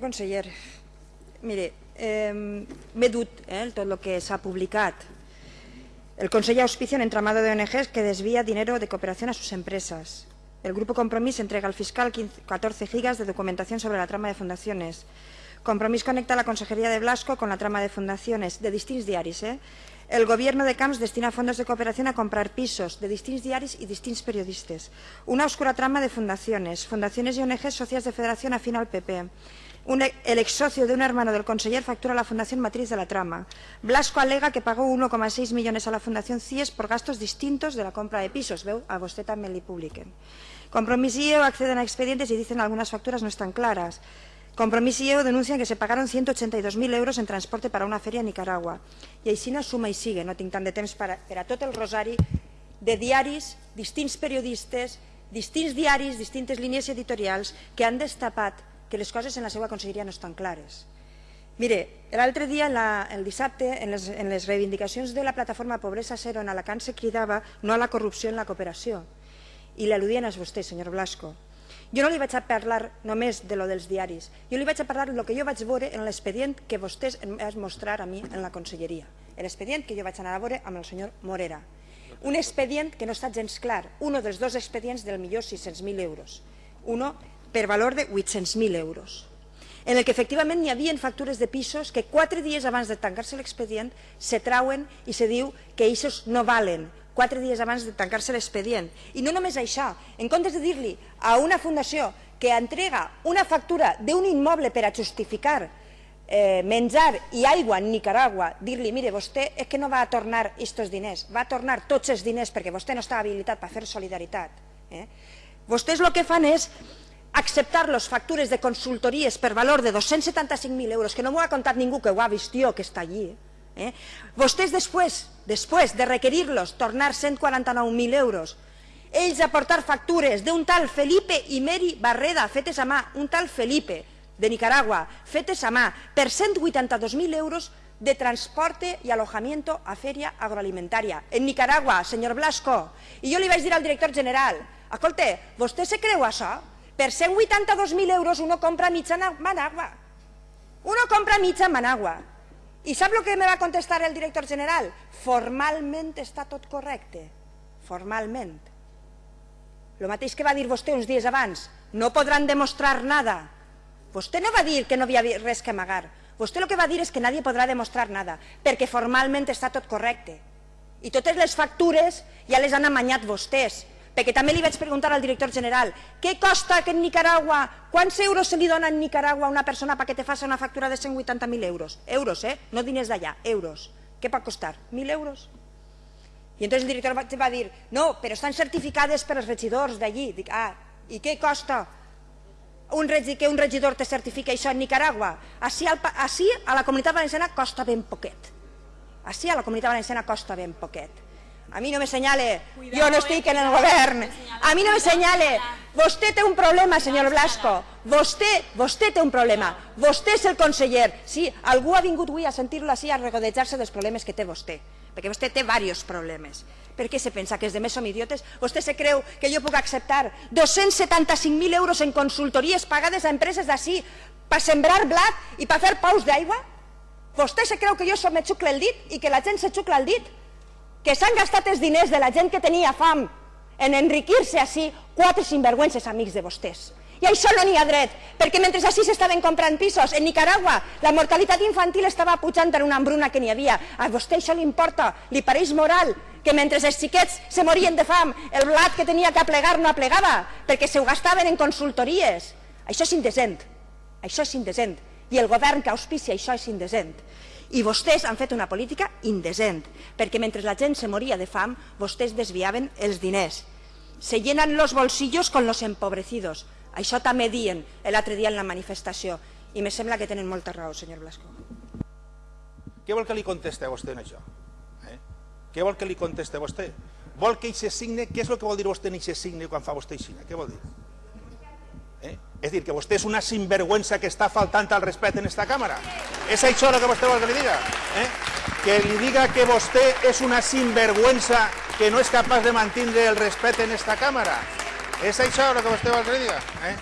Conseller, mire, eh, m'he dut eh, tot el que s'ha. El Conseller auspicia un entramado de ONGs que desvía dinero de cooperación a sus empresas. El Grupo Compromís entrega al fiscal 15, 14 gigas de documentación sobre la trama de fundaciones. Compromís conecta la Consejería de Blasco con la trama de fundaciones de distints diaris. Eh? El Gobierno de Camps destina fondos de cooperación a comprar pisos de distints diaris y distints periodistas. Una oscura trama de fundaciones, fundaciones y ONGs socias de federación afín al PP. Un, el ex socio de un hermano del conseller factura a la Fundación Matriz de la Trama. Blasco alega que pagó 1,6 millones a la Fundación CIES por gastos distintos de la compra de pisos. Veu? A vostè també li publiquen. Compromís y EO acceden a expedientes y dicen algunas facturas no están claras. Compromís y EO denuncian que se pagaron 182.000 euros en transporte para una feria a Nicaragua. I així no suma i sigue, no tinc tant de temps per a, a tot el rosari de diaris, distints periodistes, distints diaris, distintes línies editorials que han destapat que les coses en la seva conselleria no estan clares. Mire, l'altre dia, la, el dissabte, en les, en les reivindicacions de la plataforma Pobresa Zero en Alacant se cridava no a la corrupció en la cooperació. I l'al·ludien a vostè, senyor Blasco. Jo no li vaig a parlar només de lo dels diaris, jo li vaig a parlar del que jo vaig veure en l'expedient que vostès em mostrar a mi en la conselleria. L'expedient que jo vaig anar a veure amb el senyor Morera. Un expedient que no està gens clar, un dels dos expedients del millor 600.000 euros. Uno per valor de 800.000 euros, en el que efectivament hi havia factures de pisos que quatre dies abans de tancar-se l'expedient se trauen i se diu que aquests no valen, quatre dies abans de tancar-se l'expedient. I no només això, en comptes de dir-li a una fundació que entrega una factura d'un immoble per a justificar eh, menjar i aigua en Nicaragua, dir-li, mire, vostè és que no va a tornar aquests diners, va a tornar tots els diners perquè vostè no està habilitat per fer solidaritat. Eh? Vostès el que fan és acceptar les factures de consultories per valor de 275.000 euros, que no m'ho ha contat ningú que ho ha vist jo, que està allí, eh? vostès després, després de requerir-los tornar 149.000 euros, ells aportar factures d'un tal Felipe i Meri Barreda, fetes a mà, un tal Felipe, de Nicaragua, fetes a mà, per 182.000 euros de transporte i alojamiento a feria agroalimentaria. En Nicaragua, senyor Blasco. I jo li vaig dir al director general, escolta, vostè se creu això? Per 182.000 euros uno compra mitja Managua. Uno compra mitja Managua. I sap el que me va contestar el director general? Formalment està tot correcte. Formalment. El mateix que va dir vostè uns dies abans. No podran demostrar nada. Vostè no va dir que no havia res que amagar. Vostè el que va dir és que nadie podrà demostrar nada, perquè formalment està tot correcte. I totes les factures ja les han amanyat vostès perquè també li vaig preguntar al director general què costa que Nicaragua, quants euros se li dona en Nicaragua a una persona perquè te faci una factura de 180.000 euros? Euros, eh? No diners d'allà, euros. Què pot costar? 1.000 euros? I entonces el director va dir, no, però estan certificades per els regidors d'allí. Dic, ah, i què costa un regi, que un regidor te certifica això en Nicaragua? Així, al, així a la comunitat valenciana costa ben poquet. Així a la comunitat valenciana costa ben poquet. A mi no me senyale, jo no estic en el govern. A mi no me senyale. Vostè té un problema, senyor Blasco. Vostè, vostè té un problema. Vostè és el conseller. Sí, algú ha vingut avui a sentir-lo així, a regodejar-se dels problemes que té vostè. Perquè vostè té diversos problemes. Per què se pensa que els demés som idiotes? Vostè se creu que jo puc acceptar 275.000 euros en consultories pagades a empreses d'ací per sembrar blat i per fer paus d'aigua? Vostè se creu que jo som me xucle el dit i que la gent se xucla el dit? Que s'han gastat els diners de la gent que tenia fam en enriquir-se així quatre sinvergüences amics de vostès. I això no n'hi ha dret, perquè mentre així s'estaven comprant pisos, en Nicaragua la mortalitat infantil estava pujant per una hambruna que n'hi havia. A vostè això li importa, li pareix moral que mentre els xiquets se morien de fam, el blat que tenia que aplegar no aplegava, perquè se ho gastaven en consultories. Això és indecent, això és indecent. I el govern que auspicia això és indecent. I vostès han fet una política indecent, perquè mentre la gent se moria de fam, vostès desviaven els diners. Se llenan los bolsillos con los empobrecidos. Això també dien l'altre dia en la manifestació. I me sembla que tenen molta raó, senyor Blasco. Què vol que li conteste a vostè en això? Eh? Què vol que li conteste a vostè? Vol que hi se signe? Què és el que vol dir vostè en aquest signe quan fa vostè així? Què vol dir? Eh? És dir, que vostè és una sinvergüenza que està faltant al respecte en esta càmera. És això el que vostè vol que li diga? Eh? Que li diga que vostè és una sinvergüenza que no és capaç de mantenir el respecte en esta càmera. És això el que vostè vol que li diga? Eh?